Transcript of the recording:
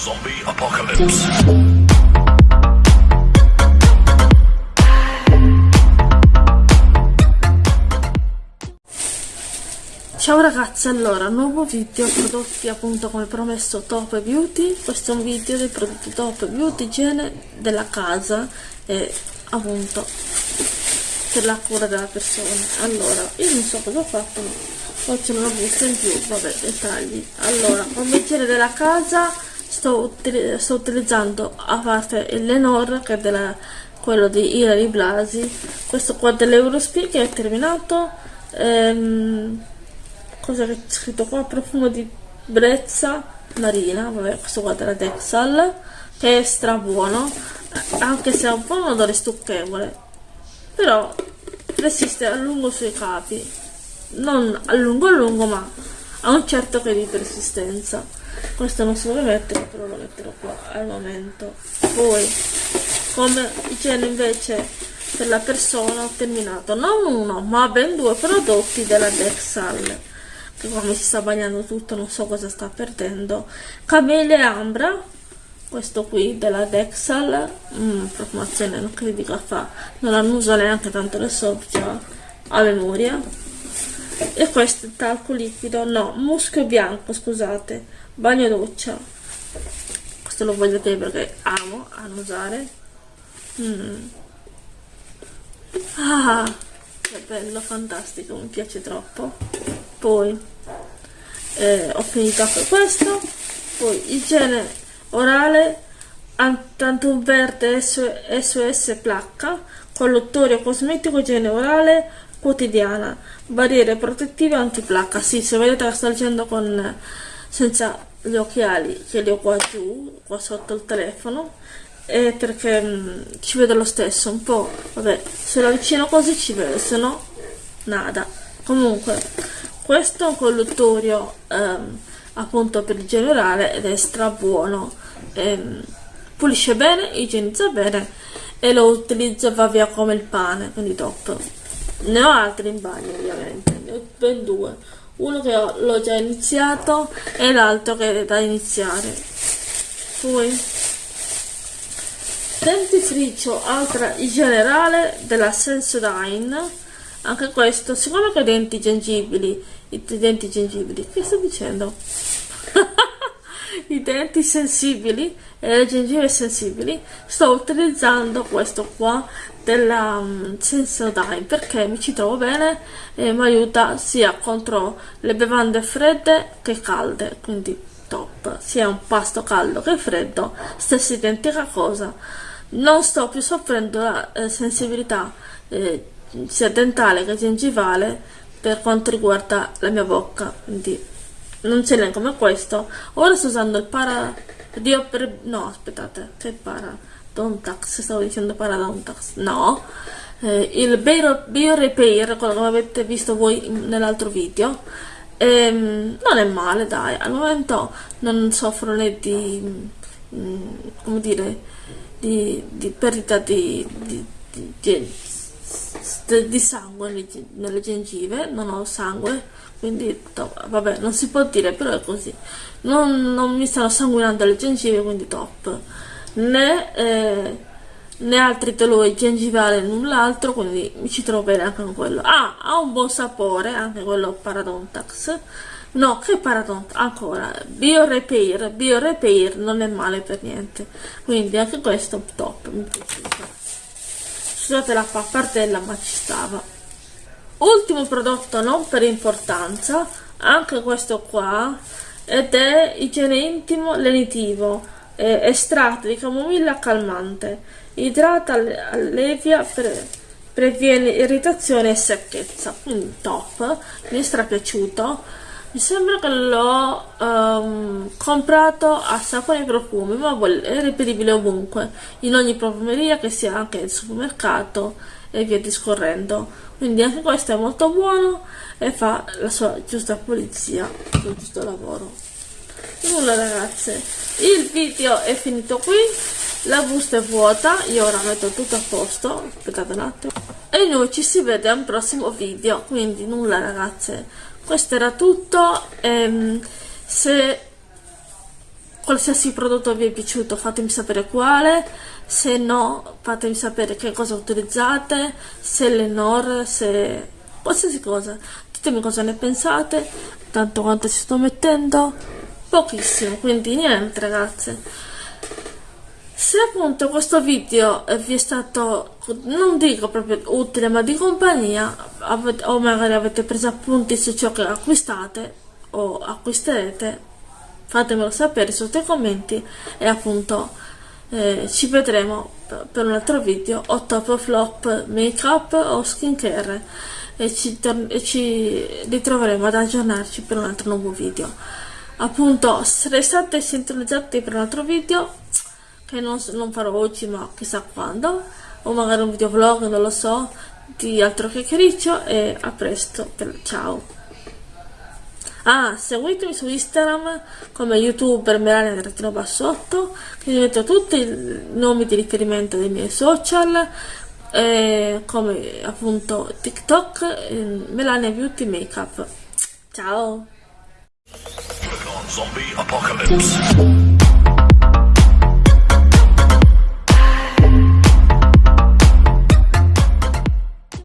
Zombie Apocalypse. Ciao ragazzi, allora, nuovo video prodotti appunto come promesso Top Beauty. Questo è un video dei prodotti Top Beauty igiene della casa e appunto per la cura della persona. Allora, io non so cosa ho fatto ma poi c'è una busta in più, vabbè, dettagli. Allora, come igiene della casa sto, util sto utilizzando a parte il Lenore che è della, quello di Ilari Blasi questo qua dell'Eurospin che è terminato ehm, cosa che c'è scritto qua? Profumo di brezza marina vabbè questo qua della Dexal che è stra buono anche se ha un po' un odore stucchevole però resiste a lungo sui capi. Non a lungo a lungo ma ha un certo che di persistenza questo non so dove mettere però lo metterò qua al momento. Poi come igiene invece per la persona ho terminato. Non uno ma ben due prodotti della Dexal. Che come si sta bagnando tutto non so cosa sta perdendo. Camele Ambra questo qui della Dexal. Mm, profumazione non che dica fa. Non annuso neanche tanto le so già a memoria e questo è talco liquido. No muschio bianco scusate. Bagno doccia. Questo lo voglio dire perché amo annusare mm. ah che bello fantastico mi piace troppo. Poi eh, ho finito anche questo. Poi igiene orale Tantum verde SOS placca colluttorio cosmetico igiene orale quotidiana barriere protettive antiplacca sì se vedete la sto leggendo con senza gli occhiali che li ho qua giù qua sotto il telefono è perché mh, mm, ci vedo lo stesso un po' vabbè se lo avvicino così ci vedo se no nada. Comunque questo è un colluttorio ehm, appunto per il generale ed è stra buono ehm, pulisce bene igienizza bene e lo utilizzo e va via come il pane quindi top ne ho altri in bagno ovviamente. Ne ho ben due. Uno che l'ho già iniziato e l'altro che è da iniziare. Poi dentifricio altra generale della Sensodyne anche questo secondo che denti gengibili i denti gengibili che sto dicendo i denti sensibili e le gengive sensibili. Sto utilizzando questo qua della um, Sensodyne perché mi ci trovo bene e mi aiuta sia contro le bevande fredde che calde quindi top. Sia un pasto caldo che freddo stessa identica cosa. Non sto più soffrendo la eh, sensibilità eh, sia dentale che gengivale per quanto riguarda la mia bocca quindi non ce n'è come questo. Ora sto usando il para Dio per... no aspettate che para? Dontax stavo dicendo para Dontax no. Eh, il Bio, Bio Repair quello che avete visto voi nell'altro video ehm, non è male dai al momento non soffro né di mm, come dire di, di perdita di, di, di di sangue nelle gengive non ho sangue quindi top. vabbè non si può dire però è così. Non, non mi stanno sanguinando le gengive quindi top. Né, eh, né altri dolori gengivali null'altro quindi mi ci trovo bene anche con quello. Ah ha un buon sapore anche quello paradontax. No che paradontax? Ancora biorepair biorepair non è male per niente. Quindi anche questo top mi piace scusate la pappardella ma ci stava. Ultimo prodotto non per importanza anche questo qua ed è igiene intimo lenitivo eh, estratto di camomilla calmante idrata allevia pre, previene irritazione e secchezza. Quindi top mi è strapiaciuto mi sembra che l'ho um, comprato a sapore profumi ma è reperibile ovunque in ogni profumeria che sia anche il supermercato e via discorrendo. Quindi anche questo è molto buono e fa la sua giusta pulizia il suo giusto lavoro. Nulla ragazze il video è finito qui. La busta è vuota. Io ora metto tutto a posto. Aspettate un attimo. E noi ci si vede a un prossimo video. Quindi nulla ragazze questo era tutto ehm, se qualsiasi prodotto vi è piaciuto fatemi sapere quale, se no fatemi sapere che cosa utilizzate, se l'Enor, se qualsiasi cosa, ditemi cosa ne pensate, tanto quanto ci sto mettendo, pochissimo, quindi niente ragazze. Se appunto questo video vi è stato, non dico proprio utile, ma di compagnia, o magari avete preso appunti su ciò che acquistate o acquisterete, fatemelo sapere sotto i commenti e appunto eh, ci vedremo per un altro video. O top o flop make up o skincare. E ci, e ci ritroveremo ad aggiornarci per un altro nuovo video. Appunto restate sintonizzati per un altro video che non, non farò oggi ma chissà quando. O magari un video vlog non lo so di altro chiacchiericcio e a presto ciao Ah, seguitemi su Instagram come youtuber Melania Bassotto, che vi metto tutti i nomi di riferimento dei miei social, eh, come appunto TikTok, eh, Melania Beauty Makeup. Ciao!